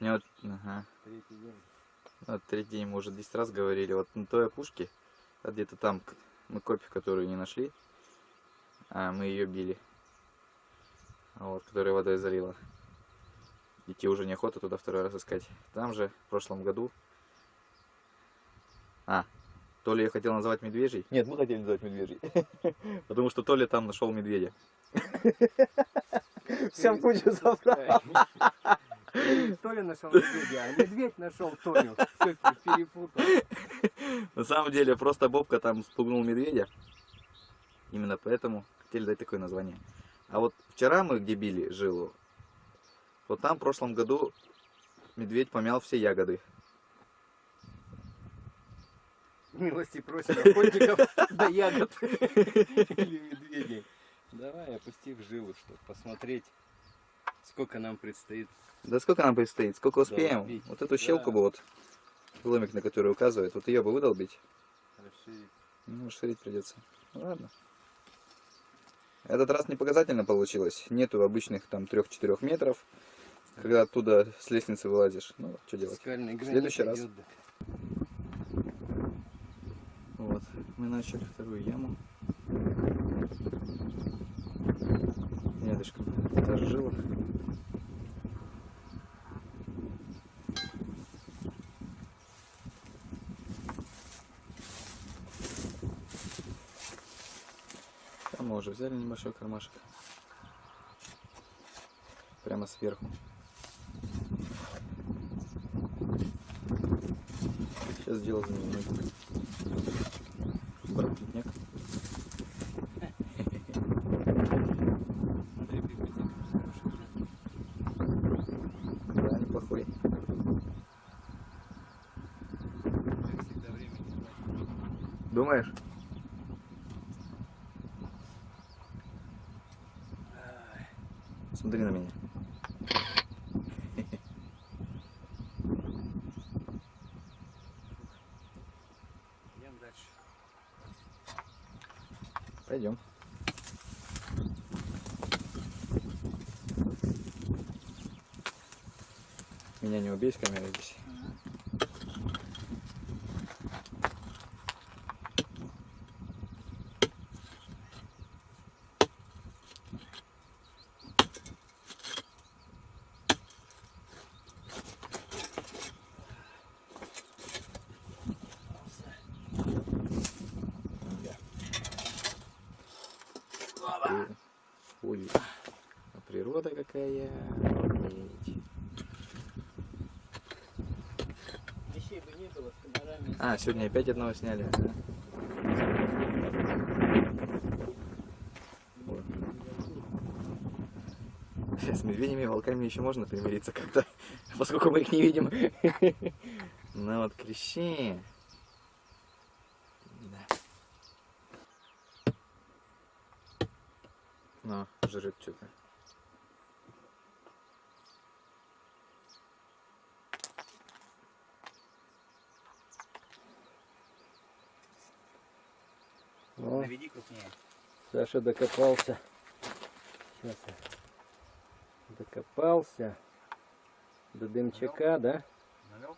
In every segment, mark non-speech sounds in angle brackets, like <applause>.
У меня вот, ага. Третий день. Вот третий день мы уже 10 раз говорили. Вот на той опушке, а где-то там мы копию, которую не нашли, а мы ее били. Вот, которая водой залила. Идти уже неохота туда второй раз искать. Там же в прошлом году. А, то ли я хотел назвать медвежий. Нет, мы хотели назвать медвежий. <laughs> Потому что то ли там нашел медведя. Все в кучу собрал. Толя нашел медведя, а медведь нашел Толю. Перепутал. На самом деле, просто Бобка там спугнул медведя. Именно поэтому хотели дать такое название. А вот вчера мы где били жилу, вот там в прошлом году медведь помял все ягоды. Милости просим охотников <laughs> до ягод <laughs> или медведей. Давай опусти в жилу, чтобы посмотреть, сколько нам предстоит. Да сколько нам предстоит, сколько успеем? Долбить. Вот эту щелку Да. бы вот, ломик на который указывает, вот ее бы выдолбить. Расширить. Ну, расширить придется. Ну, ладно. Этот раз не показательно получилось. Нету обычных там 3-4 метров, когда оттуда с лестницы вылазишь. Ну, что делать? Гранит следующий раз. идет. Вот, мы начали вторую яму. Рядышком та же жила. Там мы уже взяли небольшой кармашек. Прямо сверху. Сейчас дело за мной. Барбитняк. Смотри, библиотека хорошая же. Да, неплохой. Как всегда, времени хватит. Думаешь? Смотри на меня. Идем дальше. Пойдем. Меня не убей с камерой здесь. При- Ой, а природа какая. Охренеть. Вещей бы не было с комарами. Сегодня опять одного сняли. С медведями и волками еще можно примириться как-то, <laughs> поскольку мы их не видим. <laughs> Ну вот клещи. Да. Ну, жрет что-то. Наведи крупнее. Саша докопался. Сейчас я. Докопался. До дымчака, да? Навел?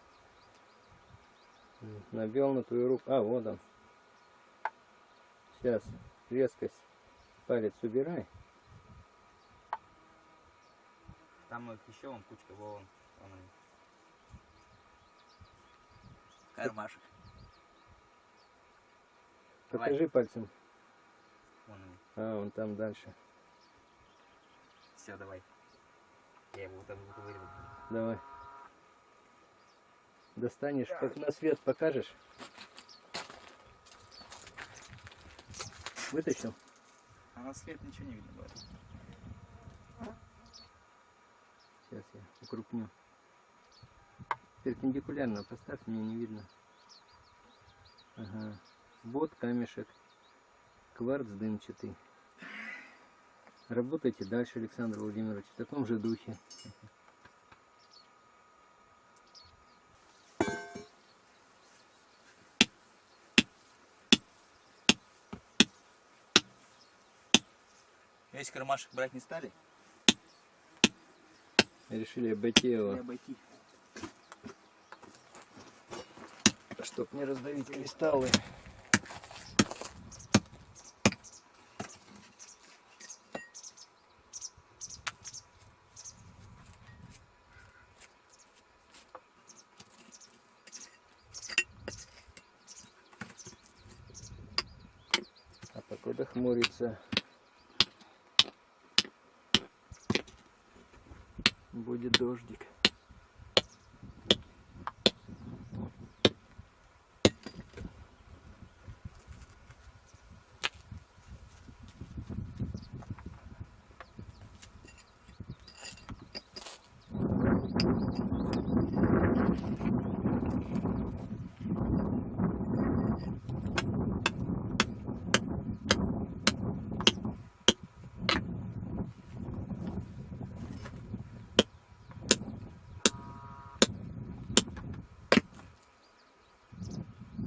Навел на твою руку. А, вот он. Сейчас. Резкость. Палец убирай. Там их еще вон кучка, вон. вон они. Кармашек. Давай. Покажи пальцем. А, он там дальше. Все, давай. Я его там выковыриваю. Давай. Достанешь, как на свет покажешь. Вытащил? А на свет ничего не видно будет. Сейчас я укрупню. Перпендикулярно поставь, мне не видно. Ага. Вот камешек кварц дымчатый. Работайте дальше, Александр Владимирович, в таком же духе. Весь кармашек брать не стали? Решили обойти его. Решили обойти. Чтоб не раздавить кристаллы. Хмурится. Будет дождик.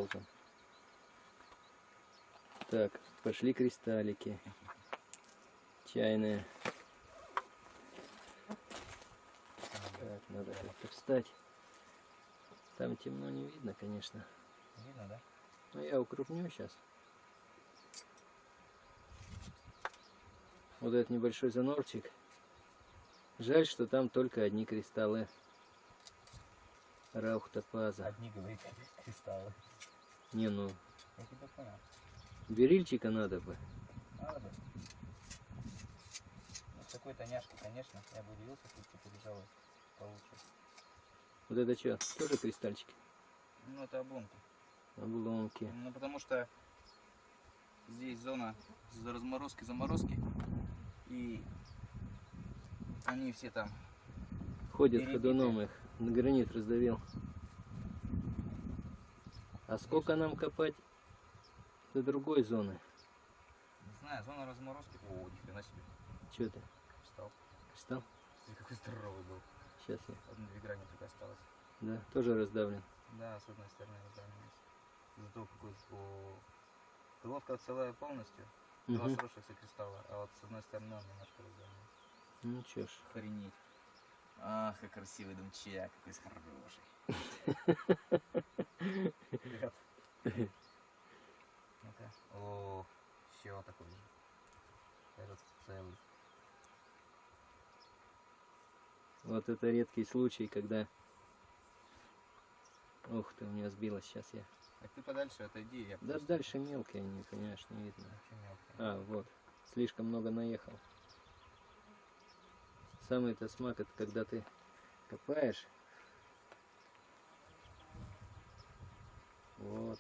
Вот он. Так, пошли кристаллики. Чайные. Так, надо как-то встать. Там темно не видно, конечно. Видно, да? Но я укрупню сейчас. Вот этот небольшой занорчик. Жаль, что там только одни кристаллы. Раухтопаза. Одни, говорит, кристаллы. Не, ну, Я тебя понял. Берильчика надо бы. Надо. Ну, с такой-то няшкой, конечно, я бы удивился, если бы побежал получше. Вот это что? Тоже кристальчики? Ну, это обломки. Обломки. Ну, потому что здесь зона разморозки, заморозки. И они все там. Ходят Перебитые. ходуном их. На гранит раздавил. А сколько нам копать до другой зоны? Не знаю, зона разморозки. О, ни хрена себе. Что ты? Встал. Кристалл? Смотри, какой здоровый был. Сейчас я. Одна-две грани только осталось. Да, тоже раздавлен. Да, с одной стороны раздавленность. Зато какой о, Головка целая полностью. Два Мгм. сросшихся кристалла. А вот с одной стороны он немножко раздавлен. Ну чё ж. Охренеть. Ах, как красивый домчак, какой хороший. <laughs> Привет. О, все такой же. Целый. Вот это редкий случай, когда... Ух ты, у меня сбилось сейчас я. Так ты подальше отойди, я Да просто дальше мелкие они, понимаешь, не видно. А, вот. Слишком много наехал. Самый-то смак это когда ты копаешь. Вот.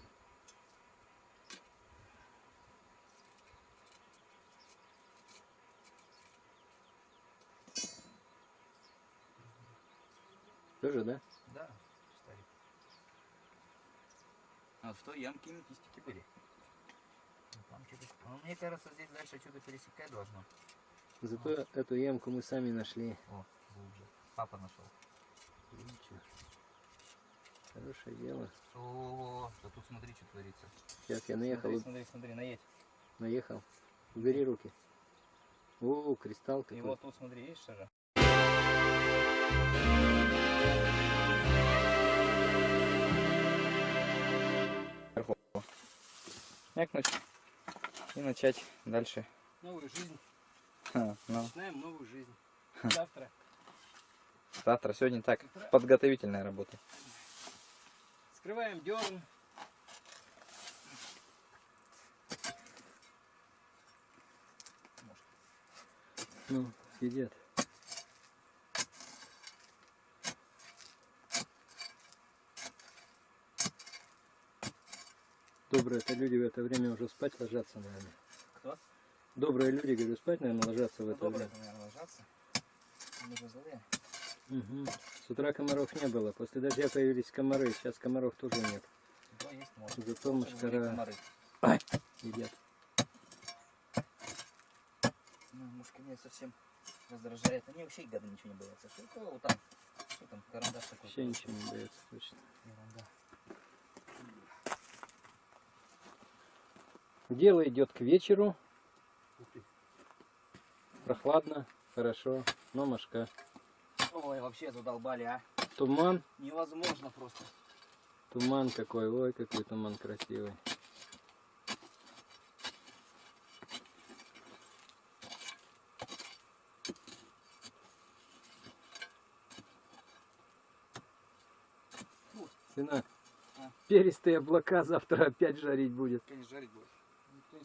Тоже, да? Да, старик. А вот в той ямке не кистики были. Ну, Там. Ну, мне кажется, здесь дальше что-то пересекать должно. Зато эту ямку мы сами нашли. О, глубже. Папа нашел. Ничего. Хорошее дело. О, да тут смотри, что творится. Сейчас я наехал, Смотри, смотри, смотри, наедь. наехал. Убери руки. О, кристалл И какой. вот тут смотри, есть же? Мякнуть и начать дальше. Новую жизнь. Ха, Ну, Начинаем новую жизнь. Завтра. завтра, сегодня так, подготовительная работа. Скрываем дерн. Ну, сидят. Добрые это люди в это время уже спать ложатся, наверное. Кто? Добрые люди, говорю, спать, наверное, ложатся в это Доброе, время. наверное, ложатся. Мы же злые. Мгм. С утра комаров не было, после дождя появились комары, сейчас комаров тоже нет. Зато есть может. Зато мушкара комары. едят. Ну, мушки меня совсем раздражает. Они вообще гады ничего не боятся. Что вот там? Что там, карандаш такой? Вообще ничего не боятся точно. Ерунда. Дело идет к вечеру, прохладно, хорошо, но мошка. Ой, вообще задолбали, а. Туман, Невозможно просто. Туман какой, ой, какой туман красивый. Сынок, А. перистые облака завтра опять жарить будет. Конечно, жарить будет.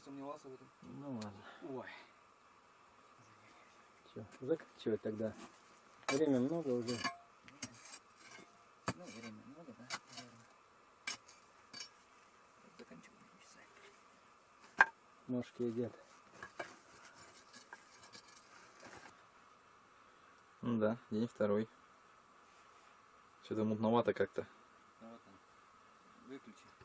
Сомневался в этом. Ну ладно. Ой. Че, заканчивать тогда? Время много уже. Ну, время много, да? наверное. Заканчиваем часа. Ножки едят. Ну да, день второй. Что-то мутновато как-то. Ну вот он. Выключи.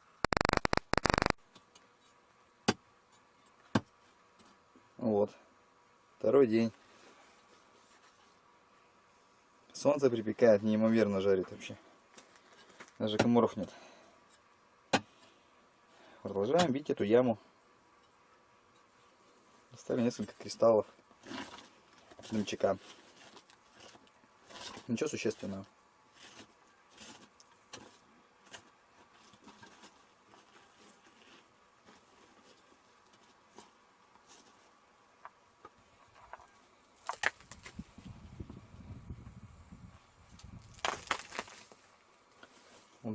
Вот. Второй день. Солнце припекает, неимоверно жарит вообще. Даже комаров нет. Продолжаем бить эту яму. Достали несколько кристаллов. Дымчака. Ничего существенного.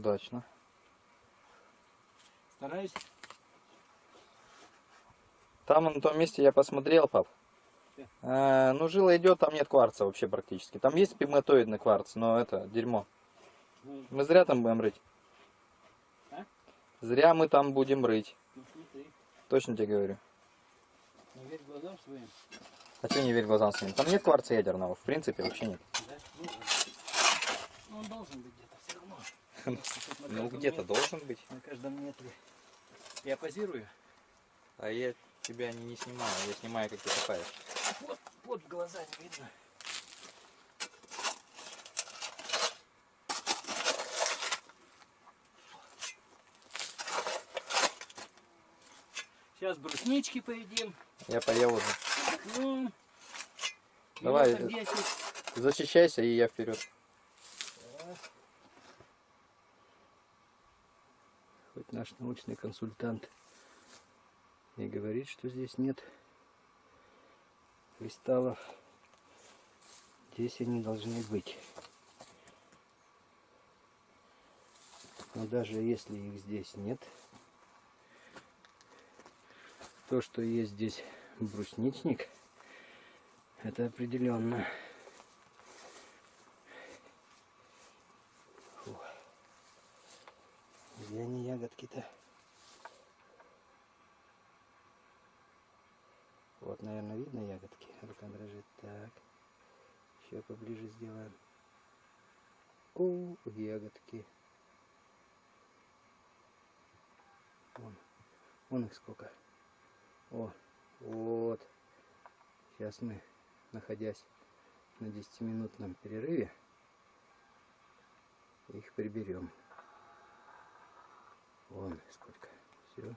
Удачно. Стараюсь. Там на том месте я посмотрел, пап. Э, ну, жила идет, там нет кварца вообще практически. Там есть пигматоидный кварц, но это дерьмо. Ну, Мы зря там будем рыть. А? Зря мы там будем рыть. ну Точно тебе говорю. не верь глазам своим. А что не верь глазам своим? Там нет кварца ядерного, в принципе, вообще нет. Да? Ну. Ну, он должен быть где-то все равно. Тут на <laughs> Ну, где-то должен быть. На каждом метре. Я позирую. А я тебя не, не снимаю, я снимаю, как ты копаешь. Вот, вот в глаза не видно. Сейчас бруснички поедим. Я поел уже. Отдохнем. Давай, Минуток 10. Защищайся, и я вперед. Хоть наш научный консультант и говорит, что здесь нет кристаллов. Здесь они должны быть. Но даже если их здесь нет, то, что есть здесь брусничник, это определенно. Фу. Где они ягодки-то? Вот, наверное, видно ягодки. Рука дрожит. Так. Еще поближе сделаем. О, ягодки. Вон. Вон их сколько. О, вот. Сейчас мы, находясь на 10-минутном перерыве, их приберем. Вон сколько. Все.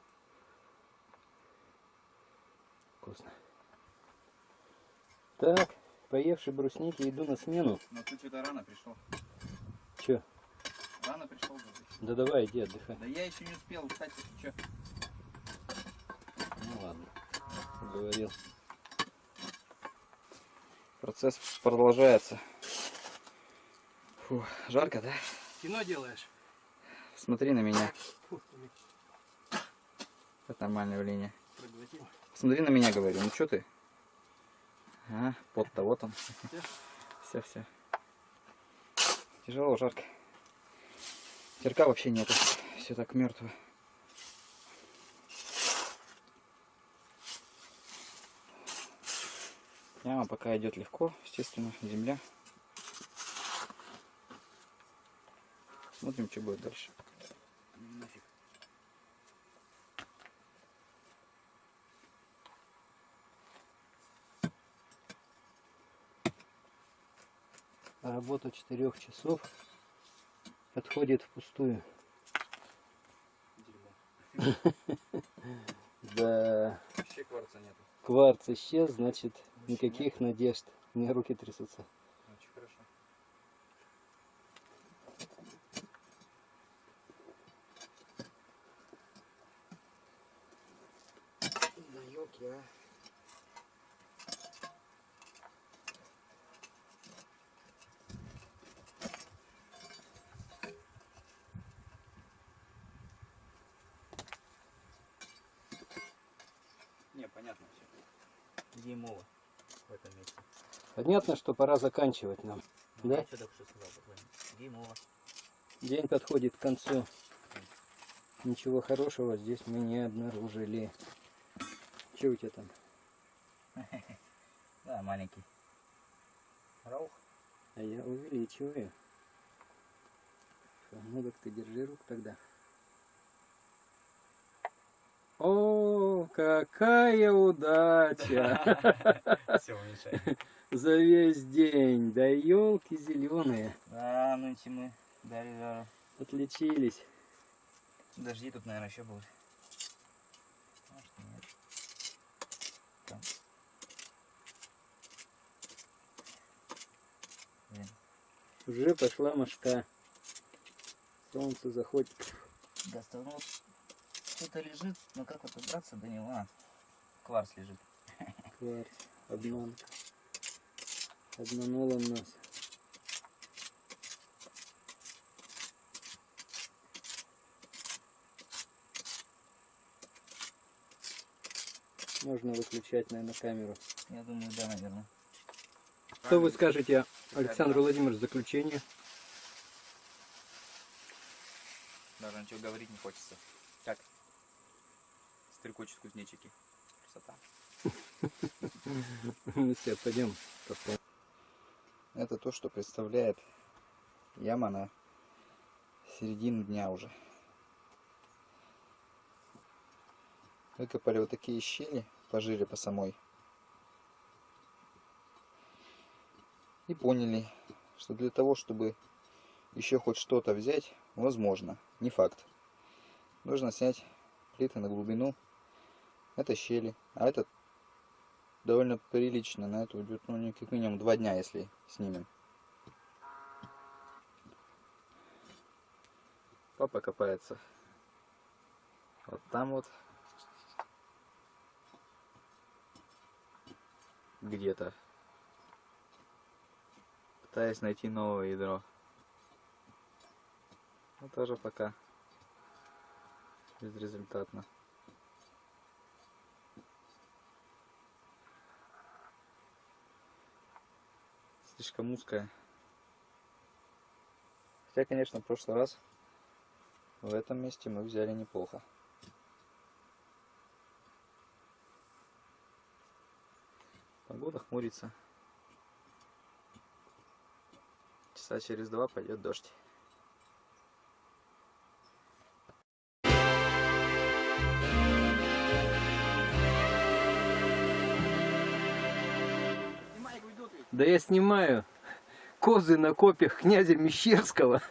Вкусно. Так, поевший брусники, иду на смену. Но ты что-то рано пришел. Че? Рано пришел, Да давай, иди отдыхай. Да я еще не успел, кстати, ты что? Ну ладно. Говорил. Процесс продолжается. Фу, жарко, да? Кино делаешь? Смотри на меня. Фу, Это нормальное явление. проглотил. Смотри на меня, говорю. Ну что ты? А, пот-то вот он. Всё? Все, все. Тяжело, жарко. Терка вообще нету. Все так мертво. Яма пока идет легко, естественно, земля. Смотрим, что будет дальше. Нафиг. Работа четырех часов отходит впустую. <laughs> Да, Вообще кварца нету. кварц исчез, значит никаких надежд. У меня руки трясутся. Очень хорошо. я. Не, понятно все. Димова в этом месте. Понятно, что пора заканчивать нам. Да? Я что только что сказал. Димова. День подходит к концу. Ничего хорошего здесь мы не обнаружили. Че у тебя там? <laughs> Да, маленький. Раух. А я увеличиваю. Ну так ты держи рук тогда. О, какая удача! <laughs> За весь день. Да елки зеленые. Да, нынче мы дали жару. Отличились. Дожди тут, наверное, еще будут. Может, нет. Там. Блин, Уже пошла мошка. Солнце заходит. достал. Что-то лежит, но как вот добраться до него? А, кварц лежит. Кварц. Обман. Обманул он нас. Можно выключать, наверное, камеру. Я думаю, да, наверное. Что вы скажете, Александр Владимирович, в заключение? Даже ничего говорить не хочется. Стрекочут кузнечики. Красота. <laughs> Ну все, пойдем. Это то, что представляет яма на середину дня уже. Выкопали вот такие щели пожире по самой. И поняли, что для того, чтобы еще хоть что-то взять, возможно, не факт. Нужно снять плиты на глубину. Это щели, а это довольно прилично. На это уйдет, ну, как минимум два дня, если снимем. Папа копается. Вот там вот. Где-то. Пытаясь найти новое ядро. Но тоже пока безрезультатно. Слишком узкая. Хотя, конечно, в прошлый раз в этом месте мы взяли неплохо. Погода хмурится. Часа через два пойдет дождь. Да я снимаю козы на копьях князя Мещерского.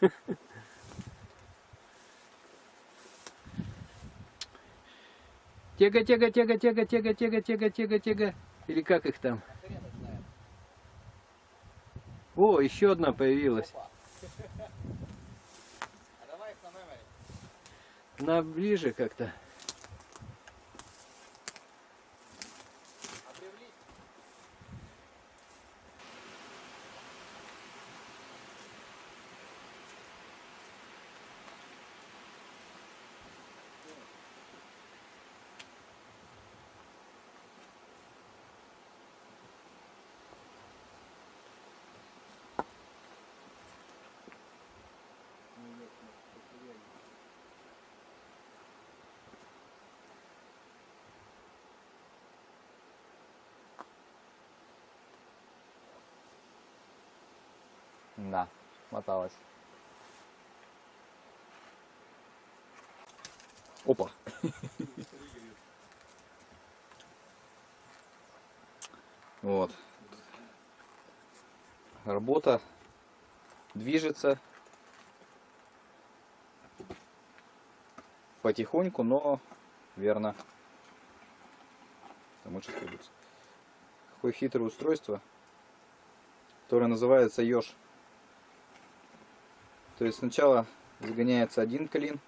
Тега, тега, тега, тега, тега, тега, тега, тега, тега. Или как их там? О, еще одна появилась. На ближе как-то. Да, моталась. Опа. <laughs> Вот. Работа движется потихоньку, но верно. Там лучше. Какое хитрое устройство, которое называется еж. То есть сначала загоняется один клин,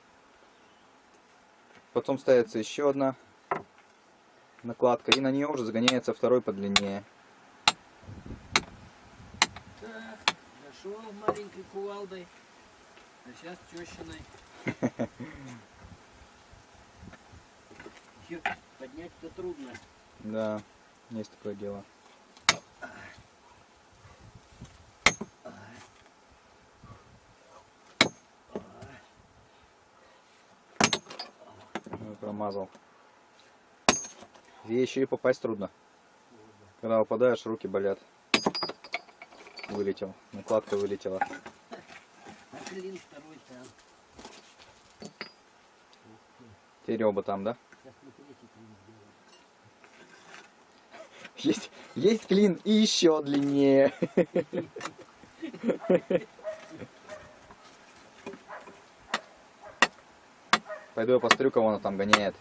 потом ставится еще одна накладка. И на нее уже загоняется второй подлиннее. Так, зашел маленькой кувалдой, а сейчас тещиной. <laughs> Поднять-то трудно. Да, есть такое дело. Промазал. Ей еще и попасть трудно. Когда попадаешь, руки болят. Вылетел. Накладка вылетела. Клин второй там. Теперь оба там, да? Есть, есть клин и еще длиннее. <laughs> Пойду я посмотрю, кого она там гоняет.